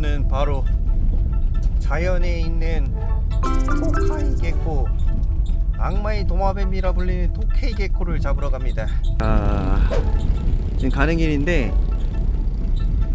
오늘은 바로 자연에 있는 토카이 개코 악마의 도마뱀이라 불리는 토케이 개코를 잡으러 갑니다. 아 지금 가는 길인데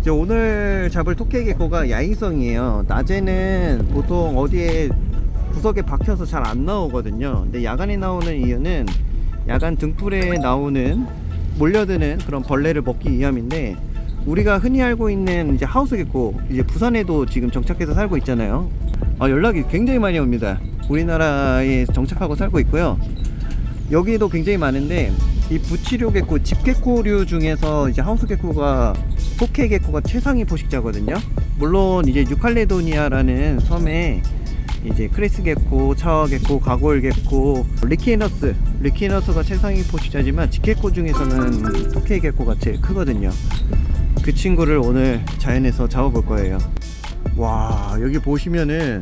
이제 오늘 잡을 토케이 개코가 야행성이에요. 낮에는 보통 어디에 구석에 박혀서 잘 안 나오거든요. 근데 야간에 나오는 이유는 야간 등불에 나오는 몰려드는 그런 벌레를 먹기 위함인데 우리가 흔히 알고 있는 이제 house gecko 이제 부산에도 지금 정착해서 살고 있잖아요. 아, 연락이 굉장히 많이 옵니다. 우리나라에 정착하고 살고 있고요. 여기도 굉장히 많은데 이 붙이류 gecko 집gecko류 중에서 이제 house gecko가 tokay gecko가 최상위 포식자거든요. 물론 이제 뉴칼레도니아라는 섬에 이제 crested gecko, chahoua gecko, gargoyle gecko, leachianus, leachianus가 최상위 포식자지만 집gecko 중에서는 tokay gecko가 제일 크거든요. 그 친구를 오늘 자연에서 잡아볼 거예요. 와 여기 보시면은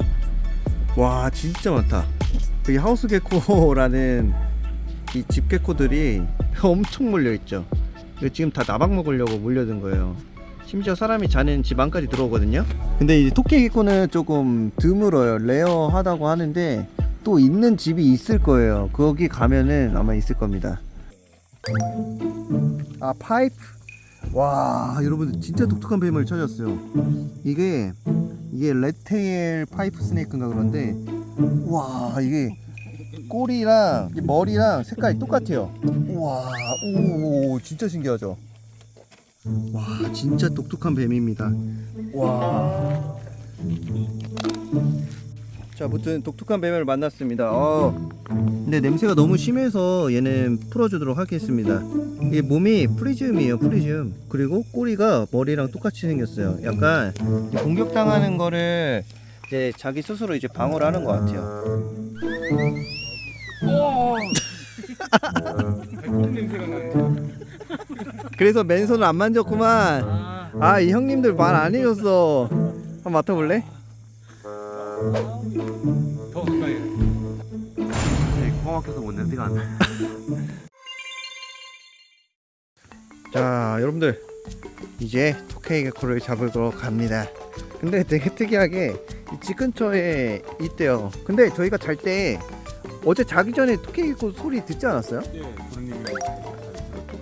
와 진짜 많다. 여기 하우스 개코라는 이 집개코들이 엄청 몰려 있죠. 이거 지금 다 나박 먹으려고 몰려든 거예요. 심지어 사람이 자는 집 안까지 들어오거든요 근데 이 토끼 개코는 조금 드물어요 레어하다고 하는데 또 있는 집이 있을 거예요 거기 가면은 아마 있을 겁니다 아 파이프 와 여러분 진짜 독특한 뱀을 찾았어요. 이게 이게 red tail pipe snake인가 그런데 와 이게 꼬리랑 이 머리랑 색깔이 똑같아요. wow 진짜 신기하죠? 와 진짜 독특한 뱀입니다. 와. 자 아무튼 독특한 뱀을 만났습니다. 어, 근데 냄새가 너무 심해서 얘는 풀어주도록 하겠습니다. 이게 몸이 프리즘이에요 프리즘. 그리고 꼬리가 머리랑 똑같이 생겼어요. 약간 이 공격당하는 거를 이제 자기 스스로 이제 방어를 하는 것 같아요. 그래서 맨손을 안 만졌구만. 아 이 형님들 말 안 해줬어. 한번 맡아볼래? 더 가까이. 코 막혀서 못 냄새가 안 나. 자 여러분들 이제 토케이 개코를 잡으러 갑니다 근데 되게 특이하게 이집 근처에 있대요 근데 저희가 잘 때 어제 자기 전에 토케이 개코 소리 듣지 않았어요? 예, 부르님이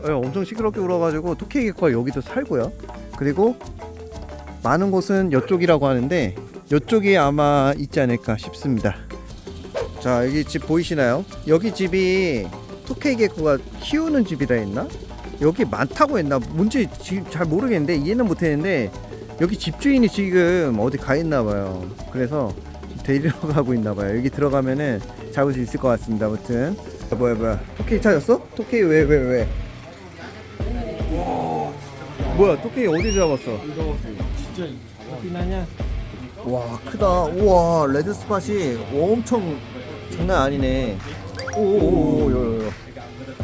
예, 엄청 시끄럽게 울어가지고 토케이 개코가 여기도 살고요 그리고 많은 곳은 이쪽이라고 하는데 이쪽이 아마 있지 않을까 싶습니다 자 여기 집 보이시나요? 여기 집이 토케이 개코가 키우는 집이라 했나? 여기 많다고 했나? 뭔지 지금 잘 모르겠는데 이해는 못했는데 여기 집주인이 지금 어디 가 있나 봐요 그래서 데리러 가고 있나 봐요 여기 들어가면은 잡을 수 있을 것 같습니다 아무튼 아, 뭐야 뭐야 토케이 찾았어? 토케이 왜왜 왜, 뭐야 tokay 어디 잡았어? 진짜 잡아. 와 크다. 우와 red spot이 엄청 장난 아니네. 오오오오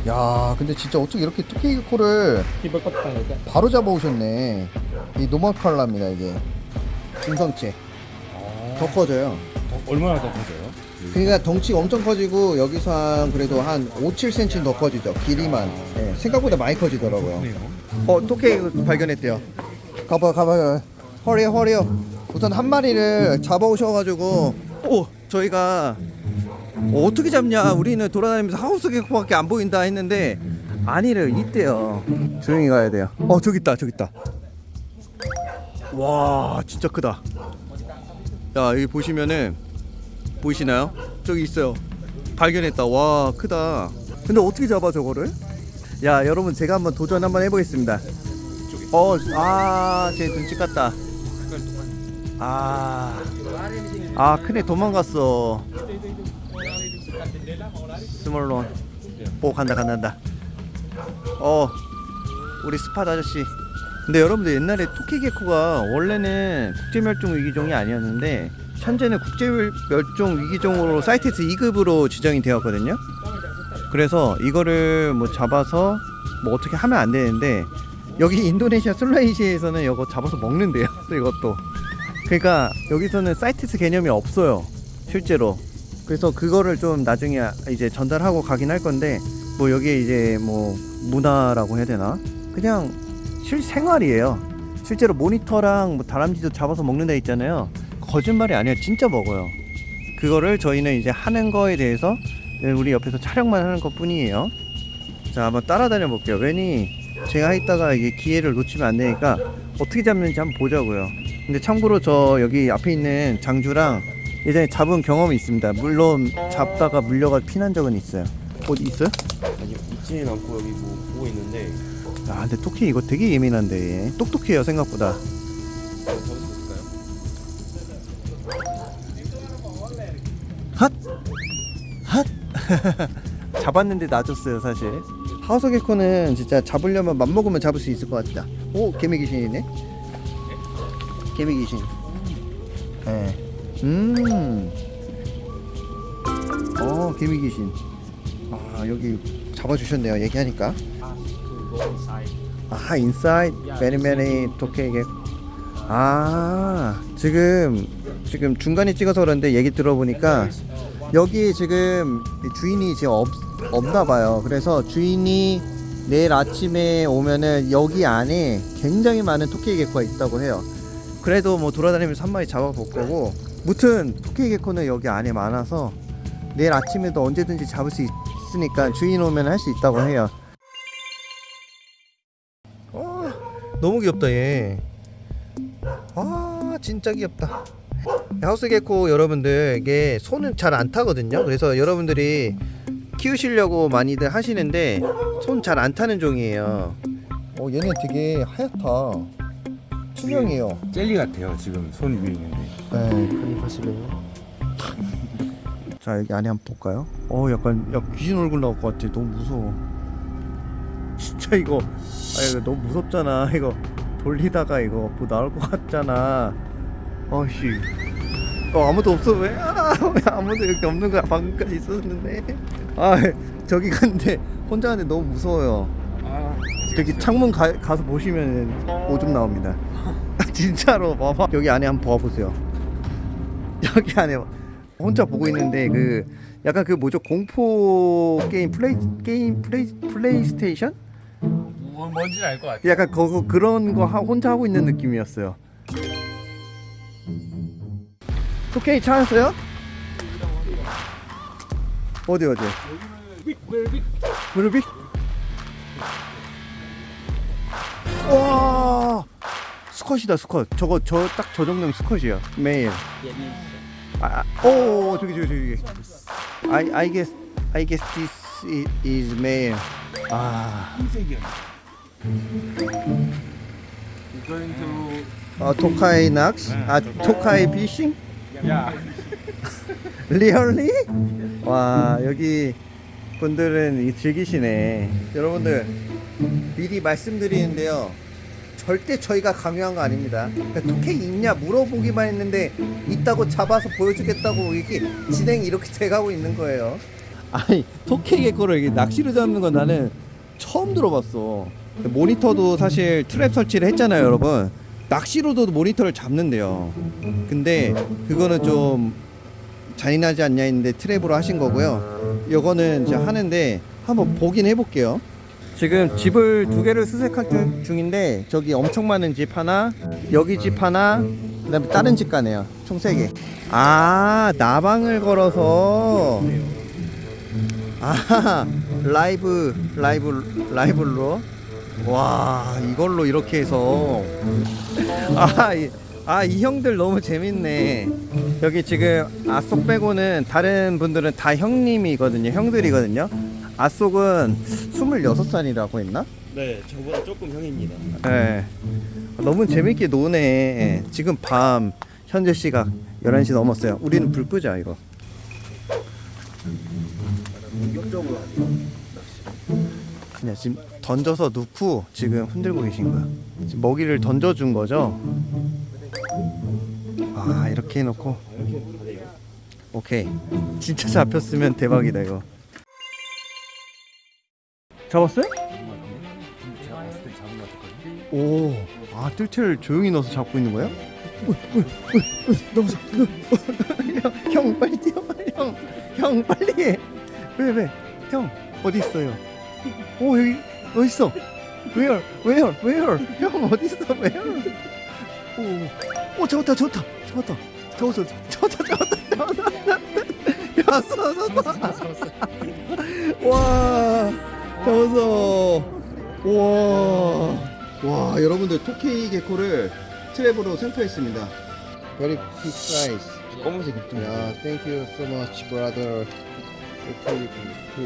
야 근데 진짜 어떻게 이렇게 tokay gecko를 바로 잡아오셨네. 이 normal 컬러입니다 이게. 준성체. 더 커져요. 얼마나 더 커져요? 그러니까 덩치가 엄청 커지고 여기서 한 그래도 한 5, 7cm 더 커지죠 길이만. 예, 생각보다 많이 커지더라고요. 어 토끼 발견했대요. 가봐 가봐. 허리요 허리요 우선 한 마리를 잡아오셔가지고 오 저희가 어, 어떻게 잡냐? 우리는 돌아다니면서 하우스 개코밖에 안 보인다 했는데 아니를 있대요. 조용히 가야 돼요. 어 저기 있다 저기 있다. 와 진짜 크다. 야 여기 보시면은 보이시나요? 저기 있어요. 발견했다. 와 크다. 근데 어떻게 잡아 저거를? 야 여러분 제가 한번 도전 한번 해보겠습니다. 어아제 눈치 같다 아, 아 큰애 도망갔어. small one. 오 간다 간다 간다. 어 우리 spot 아저씨. 근데 여러분들 옛날에 tokay gecko가 원래는 국제멸종 위기종이 아니었는데 현재는 국제멸종 위기종으로 사이트에서 2급으로 지정이 되었거든요. 그래서 이거를 뭐 잡아서 뭐 어떻게 하면 안 되는데 여기 인도네시아 술라이시에서는 이거 잡아서 먹는데요 이것도 그러니까 여기서는 사이트스 개념이 없어요 실제로 그래서 그거를 좀 나중에 이제 전달하고 가긴 할 건데 뭐 여기에 이제 뭐 문화라고 해야 되나 그냥 실생활이에요 실제로 모니터랑 뭐 다람쥐도 잡아서 먹는 데 있잖아요. 거짓말이 아니라 진짜 먹어요. 그거를 저희는 이제 하는 거에 대해서 우리 옆에서 촬영만 하는 것 뿐이에요. 자, 한번 따라다녀 볼게요. 괜히 제가 있다가 이게 기회를 놓치면 안 되니까 어떻게 잡는지 한번 보자고요. 근데 참고로 저 여기 앞에 있는 장주랑 예전에 잡은 경험이 있습니다. 물론 잡다가 물려가 피난 적은 있어요. 어디 있어요? 아니 있지는 않고 여기 뭐 보고 있는데 아, 근데 토끼 이거 되게 예민한데 똑똑해요 생각보다. 핫! 핫! 잡았는데 놔줬어요 사실 하우스 개코는 진짜 잡으려면 맘먹으면 잡을 수 있을 것 같다 오 개미 귀신이네 개미 귀신. 네. 음. 어 개미 귀신. 아 여기 잡아주셨네요. 얘기하니까. 아 inside many tokay gecko 아 지금 지금 중간에 찍어서 그런데 얘기 들어보니까 여기 지금 주인이 지금 없, 없나 봐요. 그래서 주인이 내일 아침에 오면은 여기 안에 굉장히 많은 tokay gecko가 있다고 해요 그래도 뭐 돌아다니면서 한 마리 잡아볼 거고. 무튼 토끼 개코는 여기 안에 많아서 내일 아침에도 언제든지 잡을 수 있으니까 주인 오면 할 수 있다고 해요. 어, 너무 귀엽다 얘. 아 진짜 귀엽다. 하우스 개코 여러분들 이게 손은 잘 안 타거든요. 그래서 여러분들이 키우시려고 많이들 하시는데 손 잘 안 타는 종이에요. 어 얘는 되게 하얗다 투명해요. 젤리 같아요 지금 손 위에 있는데. 네 싶어요. 자 여기 안에 한번 볼까요? 어 약간 야 귀신 얼굴 나올 것 같아. 너무 무서워. 진짜 이거. 아 이거 너무 무섭잖아. 이거 돌리다가 이거 뭐 나올 것 같잖아. 어씨. 어 아무도 없어. 왜? 아, 왜 아무도 여기 없는 거야? 방금까지 있었는데. 아 저기 갔는데 혼자 하는데 너무 무서워요. 아 저기 창문 가, 가서 보시면 오줌 나옵니다. 진짜로 봐봐. 여기 안에 한번 봐보세요. 여기 안에 혼자 보고 있는데 그 약간 그 뭐죠 공포 게임 플레이 게임 플레이 플레이스테이션? 뭐, 뭔지는 알것 같아요 약간 그거 그런 거 하, 혼자 하고 있는 느낌이었어요. tokay 찾았어요? 어디 어디? 무릎이? 와 수컷이다 수컷. 저거 저 딱 저 정도면 수컷이야. 매일. 아, 아, 오 저기 저기 저기. I I guess I guess this is male. 아. 흰색이야 going to 아 토카이 낚시? 아 토카이 피싱? 야 리얼리? 와 여기 분들은 이 즐기시네 여러분들 미리 말씀드리는데요. 절대 저희가 강요한 거 아닙니다. 그러니까 토케이 있냐 물어보기만 했는데 있다고 잡아서 보여주겠다고 이렇게 진행이 이렇게 돼가고 있는 거예요. 아니 개코를 이게 낚시로 잡는 건 나는 처음 들어봤어. 모니터도 사실 트랩 설치를 했잖아요 여러분. 낚시로도 모니터를 잡는데요. 근데 그거는 좀 잔인하지 않냐 했는데 트랩으로 하신 거고요. 요거는 이제 하는데 한번 보긴 해볼게요. 지금 집을 두 개를 수색할 중- 중인데 저기 엄청 많은 집 하나, 여기 집 하나, 그 다음에 다른 집 가네요. 총 세 개. 아 나방을 걸어서 아 라이브 라이브 라이브로 와 이걸로 이렇게 해서 아 이- 아, 이 형들 너무 재밌네. 여기 지금 아속 빼고는 다른 분들은 다 형님이거든요. 형들이거든요. 아속은 26살이라고 했나? 네 저보다 조금 형입니다 네. 너무 재밌게 노네. 지금 밤 현재 시각 11시 넘었어요. 우리는 불 끄자, 이거. 그냥 지금 던져서 넣고 지금 흔들고 계신 거야. 지금 먹이를 던져준 거죠? 아, 이렇게 해놓고. 오케이. 진짜 잡혔으면 대박이다, 이거. 잡았어요? 오, 아 뜰채를 조용히 넣어서 잡고 있는 거야? 너무 형, 형 빨리 뛰어, 형, 형 빨리 해. 왜 왜? 형 어디 있어요? 오 여기 어디 있어? Where? Where? Where? 형 어디 있어? Where? 오, 오 잡았다 잡았다 잡았다 잡았어 잡았다 잡았다 잡았다 야 쏘았어 쏘았어 와 잡았어 와. 와 여러분들 토케이 개코를 트랩으로 생포했습니다 Very big size 검은색 입좀 야, thank you so much, brother. tokay gecko.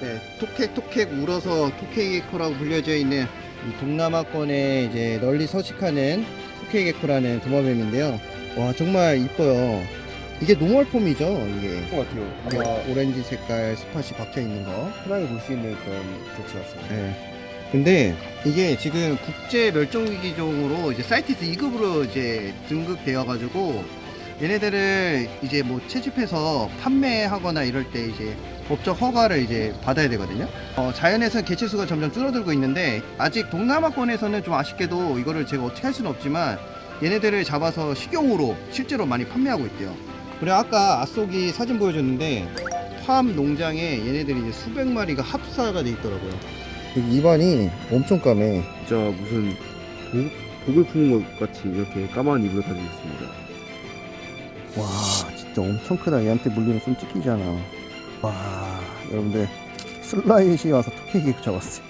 네, 토케 토케 울어서 tokay gecko라고 불려져 있는 이 동남아권에 이제 널리 서식하는 tokay gecko라는 도마뱀인데요. 와, 정말 이뻐요. 이게 normal form이죠, 이게. 것 같아요. 아마 오렌지 색깔 spot이 박혀 있는 거. 흔하게 볼 수 있는 그런 종 같습니다. 네. 근데 이게 지금 국제 멸종 위기종으로 이제 CITES 2급으로 이제 등급되어 가지고 얘네들을 이제 뭐 채집해서 판매하거나 이럴 때 이제 법적 허가를 이제 받아야 되거든요. 어, 자연에서 개체 수가 점점 줄어들고 있는데 아직 동남아권에서는 좀 아쉽게도 이거를 제가 어떻게 할 수는 없지만 얘네들을 잡아서 식용으로 실제로 많이 판매하고 있대요. 그리고 아까 아속이 사진 보여줬는데 팜 농장에 얘네들이 이제 수백 마리가 합사가 돼 있더라고요. 입안이 엄청 까매. 진짜 무슨 독, 독을 품은 것 같이 이렇게 까만 입으로 가지고 있습니다. 와, 진짜 엄청 크다. 얘한테 물리면 좀 찍히잖아. 와, 여러분들 슬라이시 와서 토끼 개그 잡았어요.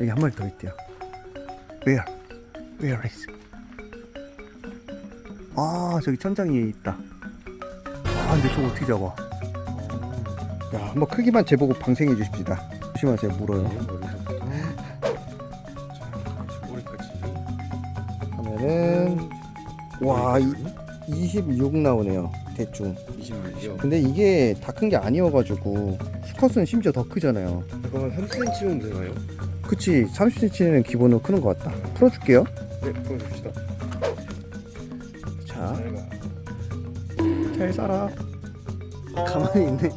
여기 한 마리 더 있대요. Where? Where is? 아, 저기 천장 위에 있다. 아, 근데 저거 어떻게 잡아? 야, 한번 크기만 재보고 방생해 주십시다. 조심하세요, 물어요. 머리까지. 하면은 와, 이, 26 나오네요. 대충. 26이요. 근데 이게 다 큰 게 아니어가지고 수컷은 심지어 더 크잖아요. 잠깐만 3cm 정도 되나요? 그치 30cm는 기본으로 크는 것 같다. 풀어줄게요. 네, 보여줍시다. 자, 잘 살아. 가만히 있네.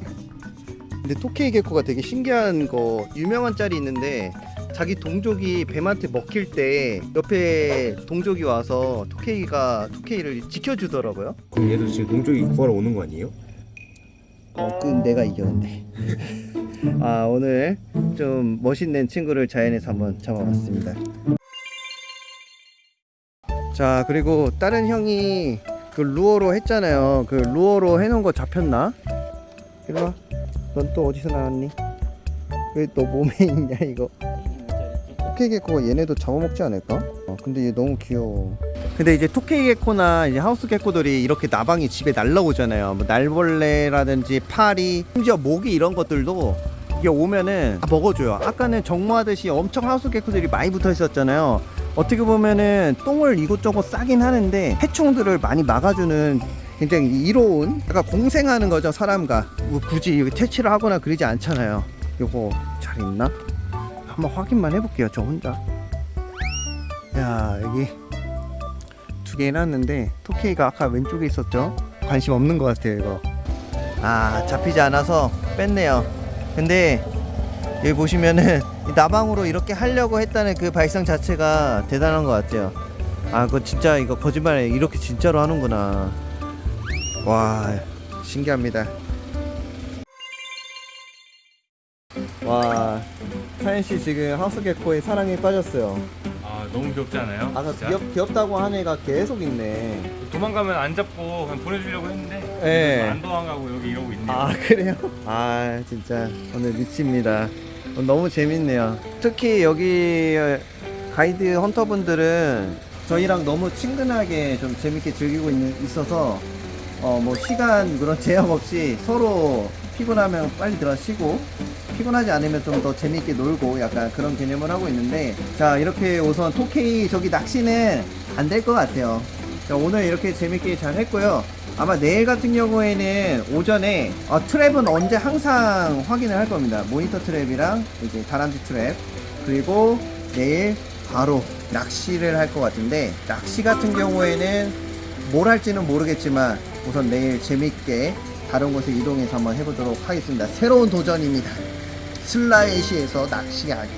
근데 토케이 개코가 되게 신기한 거 유명한 짤이 있는데 자기 동족이 뱀한테 먹힐 때 옆에 동족이 와서 토케이가 토케이를 지켜주더라고요. 그럼 얘도 지금 동쪽이 구하러 오는 거 아니에요? 어, 그 내가 이겼는데. 아 오늘 좀 멋있는 친구를 자연에서 한번 잡아봤습니다. 자 그리고 다른 형이 그 루어로 했잖아요. 그 루어로 해놓은 거 잡혔나? 이리 와. 넌 또 어디서 나왔니? 왜 너 몸에 있냐 이거? 토케이 개코가 얘네도 잡아먹지 않을까? 어, 근데 얘 너무 귀여워. 근데 이제 토케이 개코나 이제 하우스 개코들이 이렇게 나방이 집에 날라오잖아요. 뭐 날벌레라든지 파리, 심지어 모기 이런 것들도 이게 오면은 다 먹어줘요. 아까는 정모하듯이 엄청 하우스 개코들이 많이 붙어 있었잖아요. 어떻게 보면은 똥을 이곳저곳 싸긴 하는데 해충들을 많이 막아주는 굉장히 이로운 약간 공생하는 거죠 사람과 뭐 굳이 여기 퇴치를 하거나 그러지 않잖아요. 요거 잘 있나? 한번 확인만 해볼게요 저 혼자. 야 여기 두 개 해놨는데 토케이가 아까 왼쪽에 있었죠? 관심 없는 것 같아요 이거 아 잡히지 않아서 뺐네요 근데 여기 보시면은 이 나방으로 이렇게 하려고 했다는 그 발상 자체가 대단한 것 같아요 아 그거 진짜 이거 거짓말에 이렇게 진짜로 하는구나 와 신기합니다 와 사연씨 지금 하우스 개코의 사랑에 빠졌어요 아 너무 귀엽지 않아요? 아까? 귀엽, 귀엽다고 한 애가 계속 있네 도망가면 안 잡고 그냥 보내주려고 했는데 예. 안 도망가고 여기 이러고 있네요. 아 그래요? 아 진짜 오늘 미칩니다 너무 재밌네요. 특히 여기 가이드 헌터분들은 저희랑 너무 친근하게 좀 재밌게 즐기고 있어서 어 뭐 시간 그런 제약 없이 서로 피곤하면 빨리 들어 쉬고 피곤하지 않으면 좀 더 재밌게 놀고 약간 그런 개념을 하고 있는데 자 이렇게 우선 토케이 저기 낚시는 안 될 것 같아요. 자, 오늘 이렇게 재밌게 잘 했고요 아마 내일 같은 경우에는 오전에 어, 트랩은 언제 항상 확인을 할 겁니다. 모니터 트랩이랑 이제 다람쥐 트랩 그리고 내일 바로 낚시를 할 것 같은데 낚시 같은 경우에는 뭘 할지는 모르겠지만 우선 내일 재밌게 다른 곳에 이동해서 한번 해보도록 하겠습니다. 새로운 도전입니다. 슬라이시에서 낚시하기